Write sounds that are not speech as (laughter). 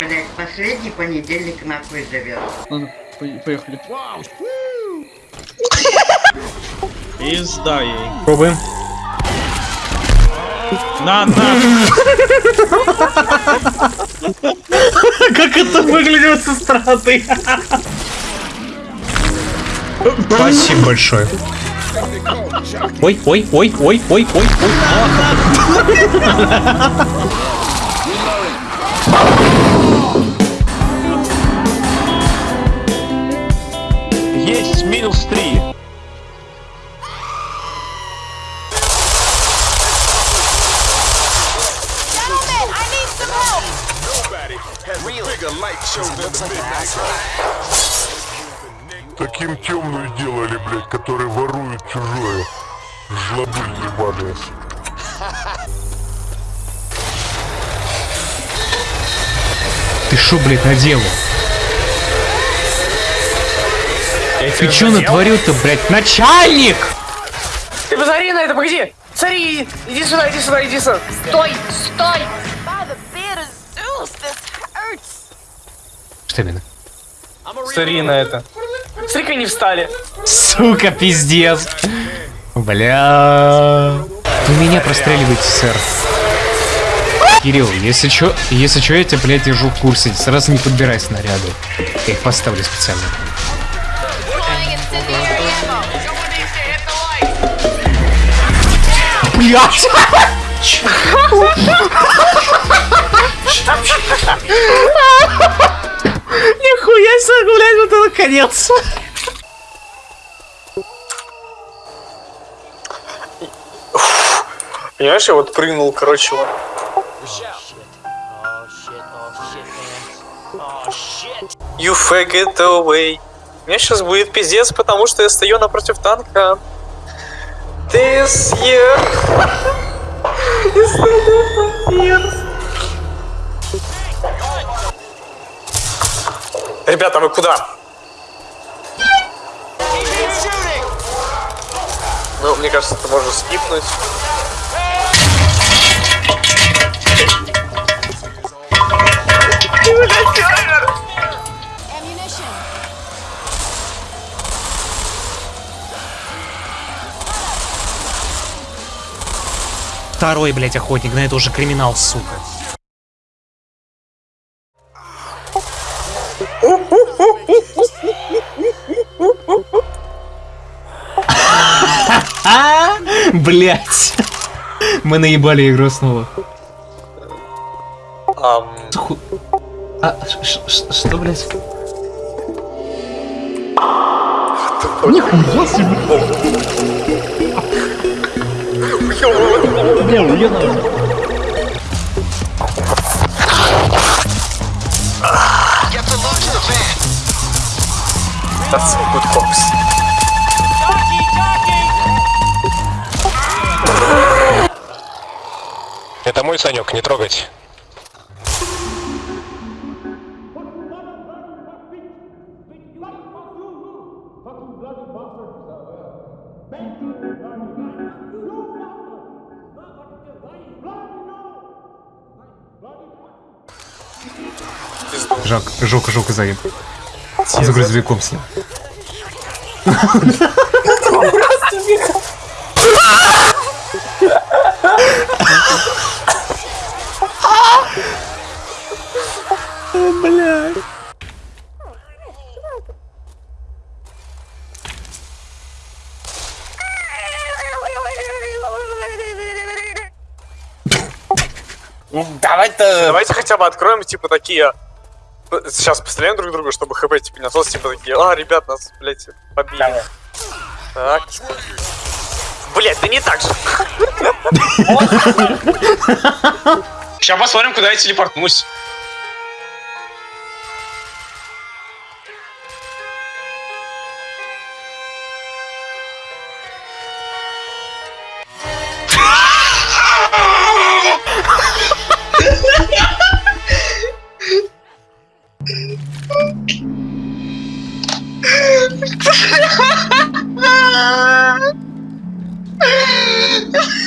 Блять, последний понедельник нахуй живет. Ладно, по- поехали. Пизда ей. Пробуем. На, на! (laughs) Как это выглядит со стороны? Спасибо большое. Ой, ой, ой, ой, ой, ой, ой. Таким темную делали, блядь, которые воруют чужое. Жлобы ебаные. Ты шо, блядь, наделал? Ты чё натворил-то, блядь, начальник? Ты посмотри на это, погоди! Смотри, иди сюда, иди сюда, иди сюда. Стой, стой! Что именно? Смотри на это. Смотри, они встали. Сука, пиздец. Бля. Вы меня простреливаете, сэр. Кирилл, если чё, если чё, я тебя, блядь, держу в курсе. Сразу не подбирай снаряды. Я их поставлю специально. Throwing (laughs) себе, блядь, вот это конец. Понимаешь, я вот прыгнул, короче, вот. You faggot away. Меня сейчас будет пиздец, потому что я стою напротив танка. This year is not years. Ребята, вы куда? Ну, мне кажется, это можно скипнуть. Второй, блядь, охотник, на это уже криминал, сука. (laughs) Блять. Мы наебали игру снова. Ам, Ху- А, ш- ш- что, блять? That's some good cops. Это мой Санек, не трогать. Жак, Жока, Жока заеб. За грузовиком с ним. Давай-то... Давайте хотя бы откроем, типа, такие... Сейчас постреляем друг друга, чтобы хп, типа, не осталось, типа, такие... А, ребят, нас, блядь, побили. Так. Блять, да не так же. Сейчас посмотрим, куда я телепортнусь. Ha ha ha ha!